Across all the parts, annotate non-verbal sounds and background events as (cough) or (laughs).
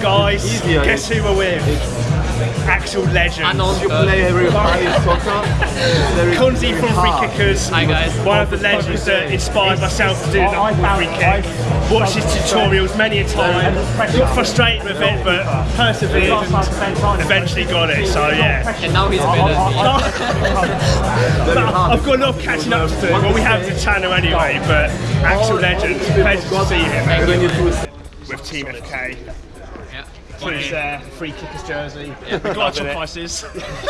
guys, Easier. guess who we're with? Actual legend. Unknown You play everybody soccer. There is from Free. Kickers. Hi, guys. One of the legends that inspired myself to do the free kick. Watched his tutorials many a time. Got frustrated with it, but persevered and eventually got it. So yeah. and now he's better than me. I've got a lot of catching up to do. Well, we have the channel anyway, but actual legend. Pleasure to see him When you do with Team FK. Yeah. Put uh, free kickers jersey. Yeah. The Gotcha prices.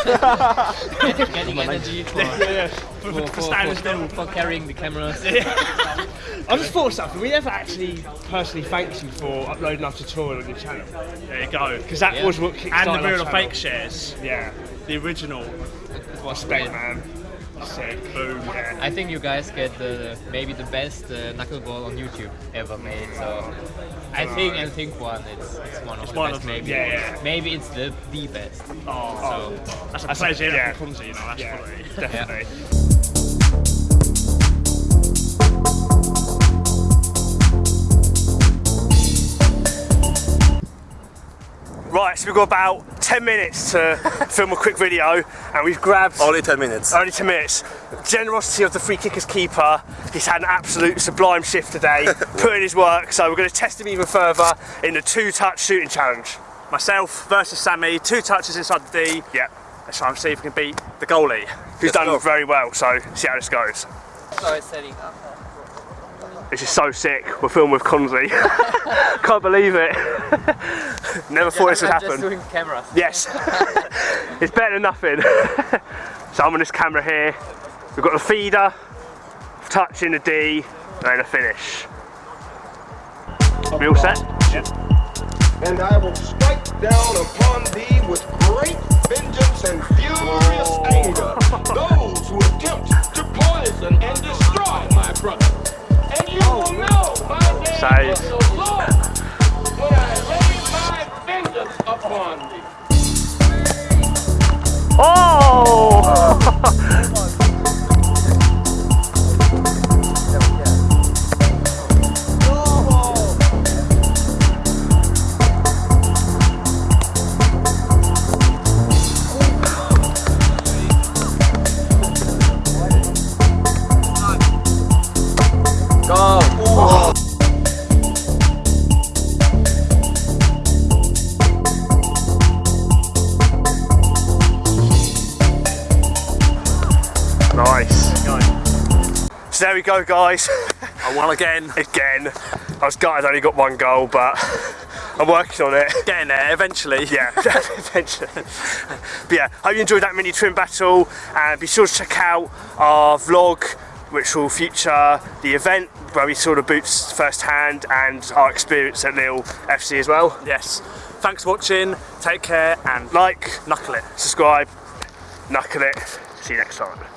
Get- (laughs) Getting energy for, yeah, for, for, for, for, for for, still. for carrying the cameras. (laughs) I just thought of something. We never actually personally thanked you for uploading our tutorial on your channel. There you go. Because that Yeah. was what kickstarted And the our real fake shares. Yeah. The original. What Respect, man. Sick. Boom. Yeah. I think you guys get the maybe the best uh, knuckleball on YouTube ever made. So I think I think one it's, it's one of the one best of them. maybe. Yeah, yeah. Maybe it's the the best. Oh, So that's a pleasure. yeah. Yeah, Konzi, you know. That's Yeah, quality. (laughs) definitely. Right, so we've got about 10 minutes to film a quick video and we've grabbed only 10 minutes. only 10 minutes. Generosity of the free kickers keeper. He's had an absolute sublime shift today, (laughs) put in his work, so we're going to test him even further in the two touch shooting challenge. Myself versus Sammy, two touches inside the D. Yep. Let's try and see if we can beat the goalie. who's Let's done go. very well, so see how this goes. Sorry, setting up. This is so sick. We're filming with Konzi. (laughs) Can't believe it. (laughs) Never thought this would I'm just happen. doing cameras. Yes. (laughs) it's better than nothing. so I'm on this camera here. We've got the feeder, touching the D, and then a finish. We all set? and I will strike down upon thee with great vengeance thee. Oh! (laughs) So there we go, guys. I won again. (laughs) Again. I was gutted I only got one goal, but I'm working on it. Getting there eventually. Yeah, (laughs) eventually. But yeah, hope you enjoyed that mini trim battle and be sure to check out our vlog which will feature the event where we saw the boots firsthand and our experience at Lille FC as well. Yes. Thanks for watching. Take care and Like, knuckle it. subscribe, knuckle it. See you next time.